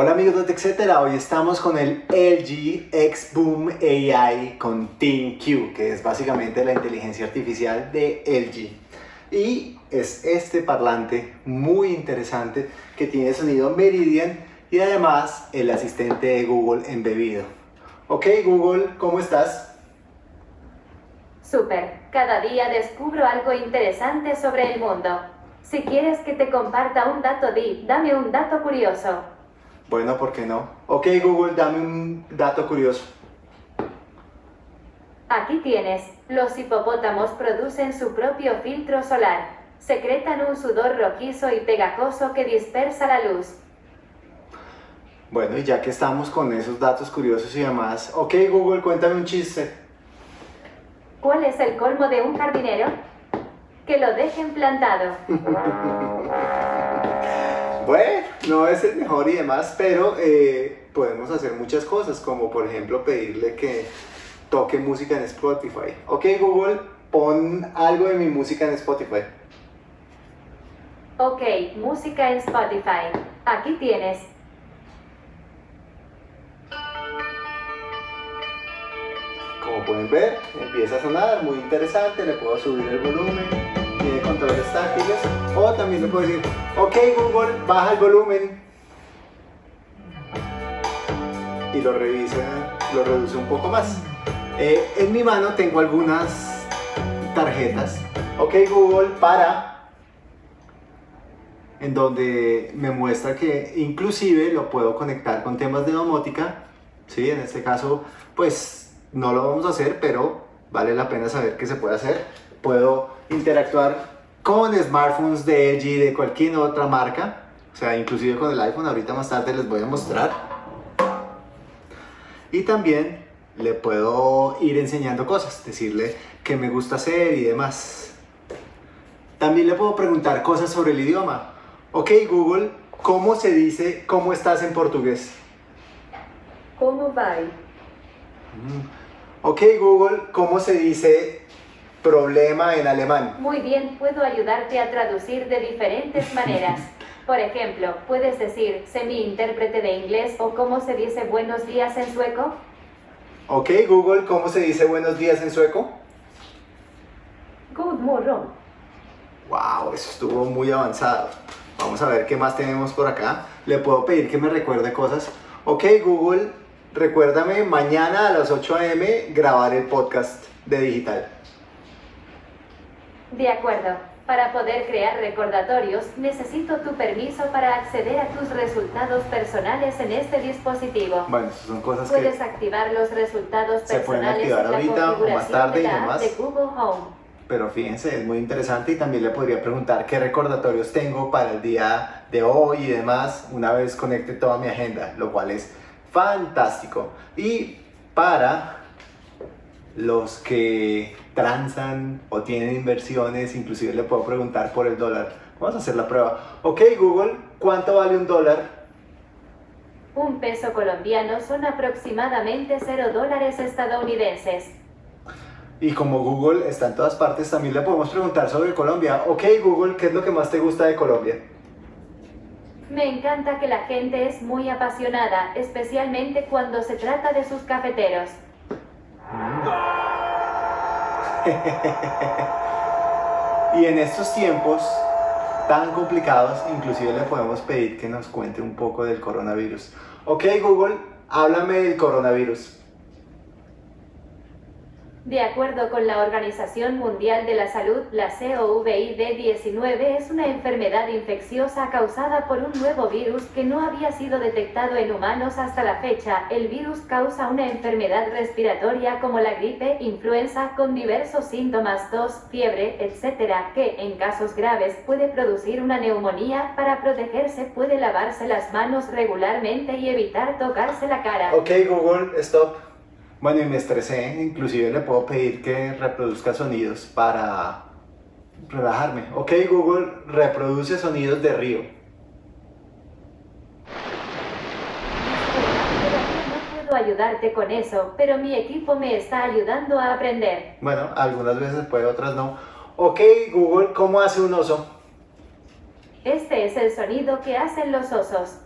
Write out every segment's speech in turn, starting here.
Hola amigos de etcétera, hoy estamos con el LG X Boom AI con ThinQ, que es básicamente la inteligencia artificial de LG. Y es este parlante muy interesante que tiene sonido Meridian y además el asistente de Google embebido. Ok Google, ¿cómo estás? Super, cada día descubro algo interesante sobre el mundo. Si quieres que te comparta un dato, di, dame un dato curioso. Bueno, ¿por qué no? Ok Google, dame un dato curioso. Aquí tienes, los hipopótamos producen su propio filtro solar. Secretan un sudor rojizo y pegajoso que dispersa la luz. Bueno, y ya que estamos con esos datos curiosos y demás, ok Google, cuéntame un chiste. ¿Cuál es el colmo de un jardinero? Que lo dejen plantado. bueno, no es el mejor y demás, pero eh, podemos hacer muchas cosas, como por ejemplo pedirle que toque música en Spotify. Ok Google, pon algo de mi música en Spotify. Ok, música en Spotify. Aquí tienes. Como pueden ver, empieza a sonar muy interesante, le puedo subir el volumen, controles táctiles, o también le puedo decir, ok Google, baja el volumen, y lo revisa, lo reduce un poco más. Eh, en mi mano tengo algunas tarjetas, ok Google, para en donde me muestra que inclusive lo puedo conectar con temas de domótica, ¿sí? en este caso pues no lo vamos a hacer, pero vale la pena saber que se puede hacer. Puedo interactuar con smartphones de LG, de cualquier otra marca, o sea, inclusive con el iPhone, ahorita más tarde les voy a mostrar. Y también le puedo ir enseñando cosas, decirle qué me gusta hacer y demás. También le puedo preguntar cosas sobre el idioma. Ok, Google, ¿cómo se dice cómo estás en portugués? ¿Cómo va? Mm. Ok Google, ¿cómo se dice problema en alemán? Muy bien, puedo ayudarte a traducir de diferentes maneras. Por ejemplo, puedes decir semi-intérprete de inglés o cómo se dice buenos días en sueco. Ok Google, ¿cómo se dice buenos días en sueco? Good morning. Wow, eso estuvo muy avanzado. Vamos a ver qué más tenemos por acá. Le puedo pedir que me recuerde cosas. Ok Google, Recuérdame mañana a las 8 am grabar el podcast de digital. De acuerdo. Para poder crear recordatorios, necesito tu permiso para acceder a tus resultados personales en este dispositivo. Bueno, son cosas Puedes que activar los resultados se pueden personales activar en la ahorita o más tarde y de la app demás. de Google Home. Pero fíjense, es muy interesante y también le podría preguntar qué recordatorios tengo para el día de hoy y demás una vez conecte toda mi agenda, lo cual es fantástico. Y para los que transan o tienen inversiones, inclusive le puedo preguntar por el dólar. Vamos a hacer la prueba. Ok Google, ¿cuánto vale un dólar? Un peso colombiano son aproximadamente 0 dólares estadounidenses. Y como Google está en todas partes, también le podemos preguntar sobre Colombia. Ok Google, ¿qué es lo que más te gusta de Colombia? Me encanta que la gente es muy apasionada, especialmente cuando se trata de sus cafeteros. y en estos tiempos tan complicados, inclusive le podemos pedir que nos cuente un poco del coronavirus. Ok Google, háblame del coronavirus. De acuerdo con la Organización Mundial de la Salud, la COVID-19 es una enfermedad infecciosa causada por un nuevo virus que no había sido detectado en humanos hasta la fecha. El virus causa una enfermedad respiratoria como la gripe, influenza, con diversos síntomas, tos, fiebre, etc., que, en casos graves, puede producir una neumonía. Para protegerse puede lavarse las manos regularmente y evitar tocarse la cara. Ok Google, stop. Bueno, y me estresé, inclusive le puedo pedir que reproduzca sonidos para relajarme. Ok Google, reproduce sonidos de río. No puedo ayudarte con eso, pero mi equipo me está ayudando a aprender. Bueno, algunas veces puede, otras no. Ok Google, ¿cómo hace un oso? Este es el sonido que hacen los osos.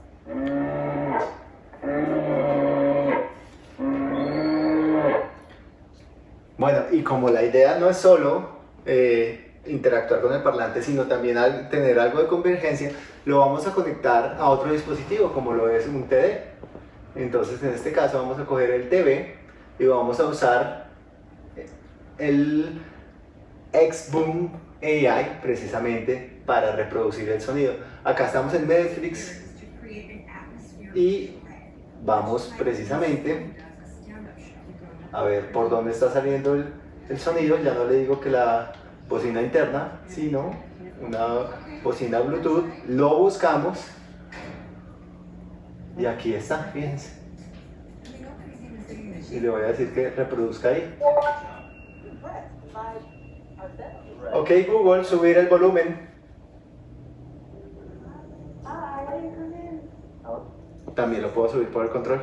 Bueno, y como la idea no es solo eh, interactuar con el parlante, sino también al tener algo de convergencia, lo vamos a conectar a otro dispositivo, como lo es un TD. Entonces, en este caso, vamos a coger el TV y vamos a usar el Xboom AI precisamente para reproducir el sonido. Acá estamos en Netflix y vamos precisamente a ver por dónde está saliendo el, el sonido. Ya no le digo que la bocina interna, sino una bocina Bluetooth. Lo buscamos y aquí está, fíjense. Y le voy a decir que reproduzca ahí. Ok Google, subir el volumen. También lo puedo subir por el control.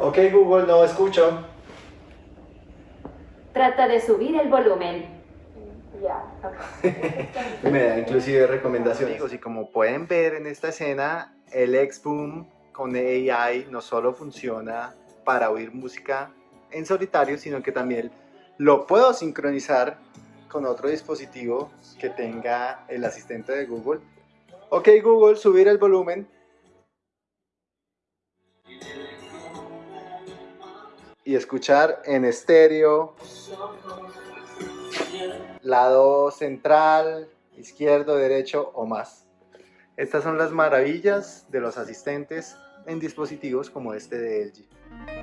Ok Google, no escucho. Trata de subir el volumen. Me da inclusive recomendaciones. Y como pueden ver en esta escena, el Xboom con AI no solo funciona para oír música en solitario, sino que también lo puedo sincronizar con otro dispositivo que tenga el asistente de Google. Ok Google, subir el volumen. Y escuchar en estéreo, lado central, izquierdo, derecho o más. Estas son las maravillas de los asistentes en dispositivos como este de LG.